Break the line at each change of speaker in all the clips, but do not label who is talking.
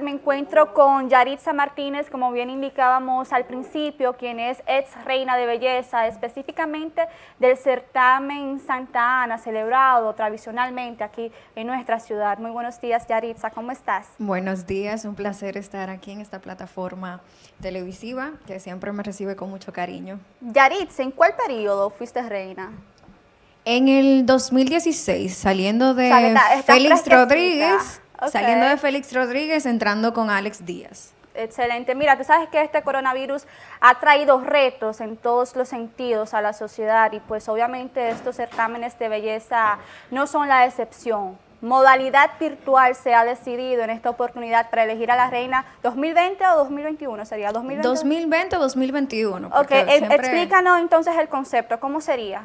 Me encuentro con Yaritza Martínez, como bien indicábamos al principio, quien es ex reina de belleza, específicamente del certamen Santa Ana, celebrado tradicionalmente aquí en nuestra ciudad. Muy buenos días, Yaritza, ¿cómo estás?
Buenos días, un placer estar aquí en esta plataforma televisiva que siempre me recibe con mucho cariño.
Yaritza, ¿en cuál periodo fuiste reina?
En el 2016, saliendo de Félix Rodríguez Saliendo de Félix Rodríguez, entrando con Alex Díaz.
Excelente. Mira, tú sabes que este coronavirus ha traído retos en todos los sentidos a la sociedad y pues obviamente estos certámenes de belleza no son la excepción. Modalidad virtual se ha decidido en esta oportunidad para elegir a la reina 2020 o 2021 sería 2020.
2020 o 2021.
Ok, explícanos entonces el concepto, ¿cómo sería?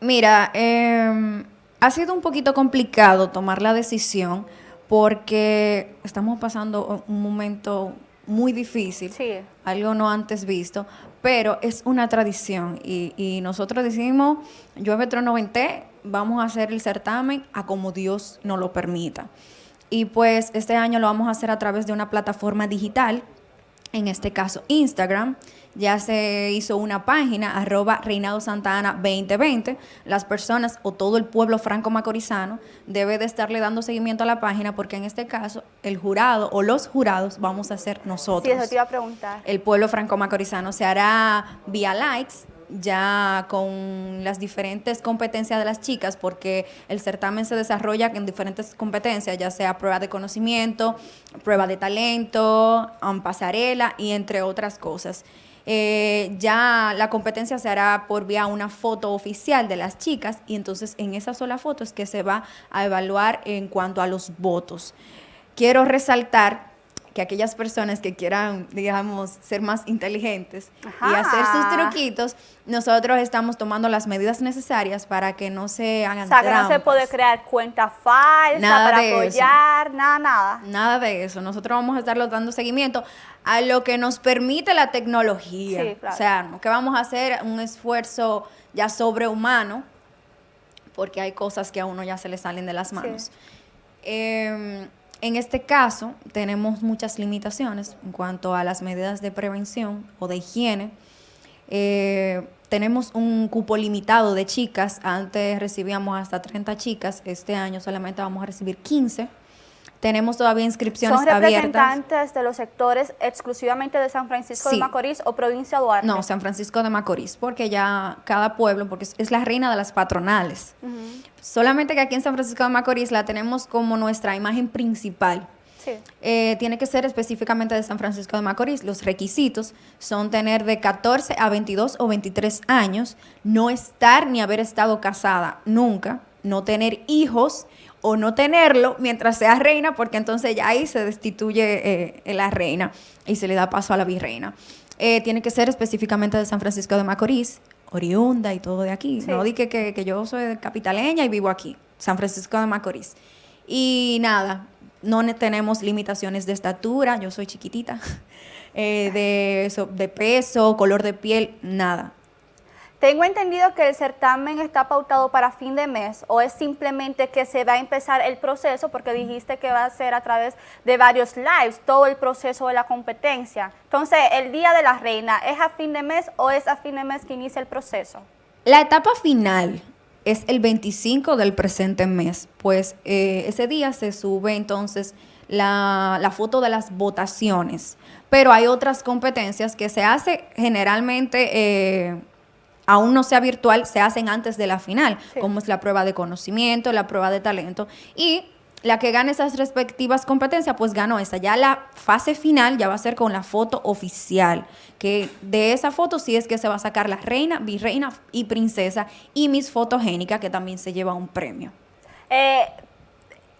Mira, eh, ha sido un poquito complicado tomar la decisión porque estamos pasando un momento muy difícil, algo no antes visto, pero es una tradición y, nosotros decimos, yo Trono 90, vamos a hacer el certamen a como Dios nos lo permita. Y pues este año lo vamos a hacer a través de una plataforma digital, en este caso Instagram, ya se hizo una página, arroba Reinado Santa Ana 2020. Las personas o todo el pueblo franco-macorizano debe de estarle dando seguimiento a la página porque en este caso el jurado o los jurados vamos a ser nosotros.
Sí, eso te iba a preguntar.
El pueblo franco-macorizano se hará vía likes, ya con las diferentes competencias de las chicas, porque el certamen se desarrolla en diferentes competencias, ya sea prueba de conocimiento, prueba de talento, um, pasarela y entre otras cosas. Eh, ya la competencia se hará por vía una foto oficial de las chicas y entonces en esa sola foto es que se va a evaluar en cuanto a los votos. Quiero resaltar que aquellas personas que quieran, digamos, ser más inteligentes y hacer sus truquitos, nosotros estamos tomando las medidas necesarias para que no se hagan
O sea, que no se puede crear cuenta falsa para apoyar, nada, nada.
Nada de eso. Nosotros vamos a estarlo dando seguimiento a lo que nos permite la tecnología. Sí, claro. O sea, que vamos a hacer un esfuerzo ya sobrehumano, porque hay cosas que a uno ya se le salen de las manos. Em, en este caso, tenemos muchas limitaciones en cuanto a las medidas de prevención o de higiene. Eh, tenemos un cupo limitado de chicas. Antes recibíamos hasta 30 chicas. Este año solamente vamos a recibir 15 tenemos todavía inscripciones abiertas. ¿Son
representantes de los sectores exclusivamente de San Francisco de Macorís o provincia de Duarte?
No, San Francisco de Macorís, porque ya cada pueblo, porque es la reina de las patronales. Solamente que aquí en San Francisco de Macorís la tenemos como nuestra imagen principal. Sí. Eh, tiene que ser específicamente de San Francisco de Macorís. Los requisitos son tener de 14 a 22 o 23 años, no estar ni haber estado casada nunca, no tener hijos o no tenerlo mientras sea reina, porque entonces ya ahí se destituye eh, la reina y se le da paso a la virreina. Eh, tiene que ser específicamente de San Francisco de Macorís, oriunda y todo de aquí. No di que, yo soy capitaleña y vivo aquí, San Francisco de Macorís. Y nada, no tenemos limitaciones de estatura, yo soy chiquitita, eh, de, de peso, color de piel, nada.
Tengo entendido que el certamen está pautado para fin de mes o es simplemente que se va a empezar el proceso porque dijiste que va a ser a través de varios lives, todo el proceso de la competencia. Entonces, el Día de la Reina, ¿es a fin de mes o es a fin de mes que inicia el proceso?
La etapa final es el 25 del presente mes, pues eh, ese día se sube entonces la, la, foto de las votaciones, pero hay otras competencias que se hace generalmente... Eh, aún no sea virtual, se hacen antes de la final, como es la prueba de conocimiento, la prueba de talento. Y la que gane esas respectivas competencias, pues ganó esa. Ya la fase final ya va a ser con la foto oficial, que de esa foto sí es que se va a sacar la reina, virreina y princesa y mis Fotogénica, que también se lleva un premio.
Eh,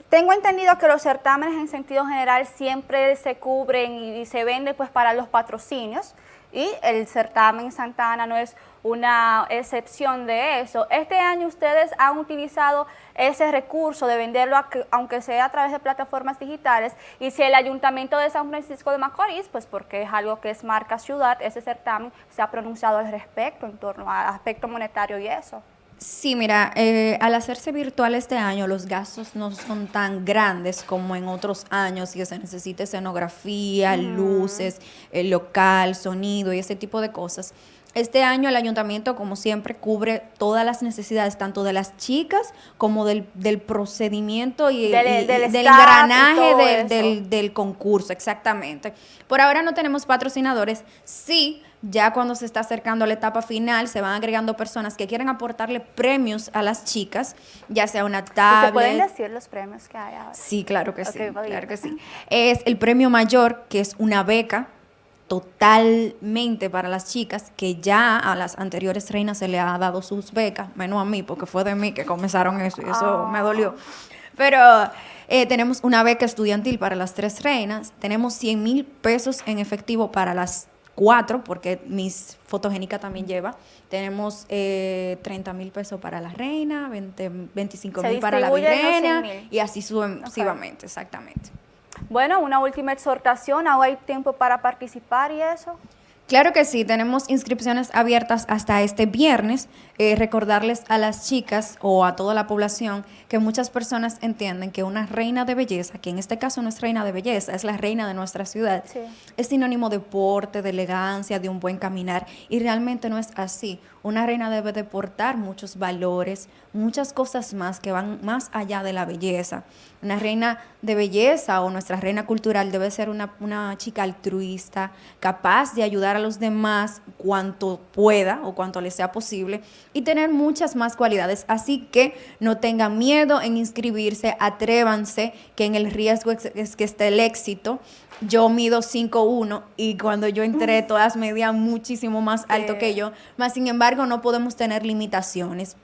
tengo entendido que los certámenes en sentido general siempre se cubren y, se venden pues para los patrocinios y el certamen Santa Ana no es una excepción de eso. Este año ustedes han utilizado ese recurso de venderlo, aunque sea a través de plataformas digitales, y si el Ayuntamiento de San Francisco de Macorís, pues porque es algo que es marca ciudad, ese certamen se ha pronunciado al respecto en torno al aspecto monetario y eso.
Sí, mira, eh, al hacerse virtual este año, los gastos no son tan grandes como en otros años, que se necesita escenografía, luces, el local, sonido y ese tipo de cosas. Este año el ayuntamiento, como siempre, cubre todas las necesidades, tanto de las chicas como del, procedimiento y, del, engranaje del, del, concurso, exactamente. Por ahora no tenemos patrocinadores, sí. Ya cuando se está acercando a la etapa final, se van agregando personas que quieren aportarle premios a las chicas, ya sea una tablet. ¿Se
pueden decir los premios que hay ahora?
Sí, claro que sí, claro que sí. Es el premio mayor, que es una beca totalmente para las chicas, que ya a las anteriores reinas se le ha dado sus becas, menos a mí, porque fue de mí que comenzaron eso y eso me ah. dolió. Pero eh, tenemos una beca estudiantil para las tres reinas, tenemos 100 mil pesos en efectivo para las cuatro, porque mis fotogénica también lleva. Tenemos eh, 30 mil pesos para la reina, 20, 25 mil para la virreina y así sucesivamente, exactamente.
Bueno, una última exhortación, ¿ahora hay tiempo para participar y eso?
Claro que sí, tenemos inscripciones abiertas hasta este viernes. Eh, recordarles a las chicas o a toda la población que muchas personas entienden que una reina de belleza, que en este caso no es reina de belleza, es la reina de nuestra ciudad, es sinónimo de porte, de elegancia, de un buen caminar y realmente no es así. Una reina debe de portar muchos valores, muchas cosas más que van más allá de la belleza. Una reina de belleza o nuestra reina cultural debe ser una, una chica altruista, capaz de ayudar a los demás cuanto pueda o cuanto le sea posible y tener muchas más cualidades. Así que no tengan miedo en inscribirse, atrévanse, que en el riesgo es, que esté el éxito. Yo mido 5'1 y cuando yo entré todas medían muchísimo más alto que yo, más sin embargo no podemos tener limitaciones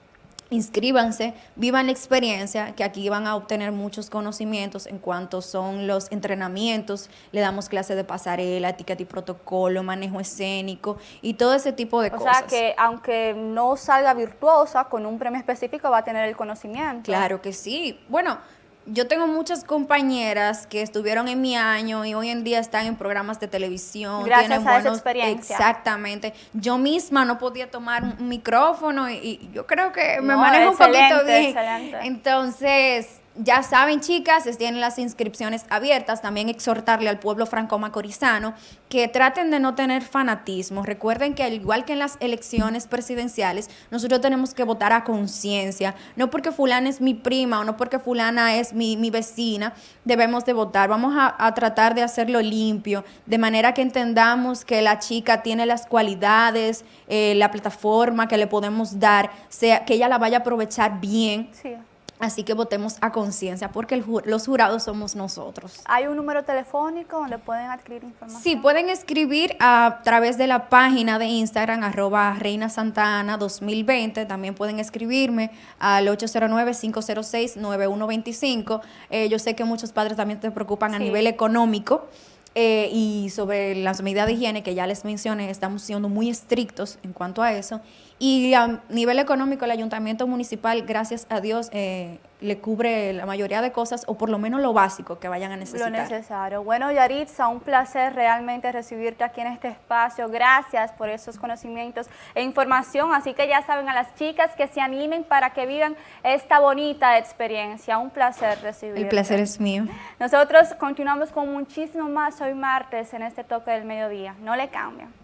inscríbanse, vivan la experiencia, que aquí van a obtener muchos conocimientos en cuanto son los entrenamientos, le damos clases de pasarela, etiqueta y protocolo, manejo escénico y todo ese tipo de cosas.
O sea que aunque no salga virtuosa, con un premio específico va a tener el conocimiento.
Claro que sí. Bueno, yo tengo muchas compañeras que estuvieron en mi año y hoy en día están en programas de televisión.
Gracias a esa experiencia.
Exactamente. Yo misma no podía tomar un micrófono y, yo creo que me manejo un poquito bien. Excelente. Entonces, ya saben, chicas, tienen las inscripciones abiertas. También exhortarle al pueblo franco-macorizano que traten de no tener fanatismo. Recuerden que al igual que en las elecciones presidenciales, nosotros tenemos que votar a conciencia. No porque fulana es mi prima o no porque fulana es mi, vecina, debemos de votar. Vamos a, tratar de hacerlo limpio, de manera que entendamos que la chica tiene las cualidades, eh, la plataforma que le podemos dar, sea que ella la vaya a aprovechar bien. Sí Así que votemos a conciencia porque los jurados somos nosotros.
¿Hay un número telefónico donde pueden adquirir información?
Sí, pueden escribir a través de la página de Instagram, arroba Reina Santa Ana 2020. También pueden escribirme al 809-506-9125. Eh, yo sé que muchos padres también te preocupan a nivel económico. Eh, y sobre las medidas de higiene que ya les mencioné, estamos siendo muy estrictos en cuanto a eso. Y a nivel económico, el ayuntamiento municipal, gracias a Dios, eh, le cubre la mayoría de cosas o por lo menos lo básico que vayan a necesitar.
Lo necesario. Bueno, Yaritza, un placer realmente recibirte aquí en este espacio. Gracias por esos conocimientos e información. Así que ya saben a las chicas que se animen para que vivan esta bonita experiencia. Un placer recibirte.
El placer es mío.
Nosotros continuamos con muchísimo más hoy martes en este toque del mediodía. No le cambien.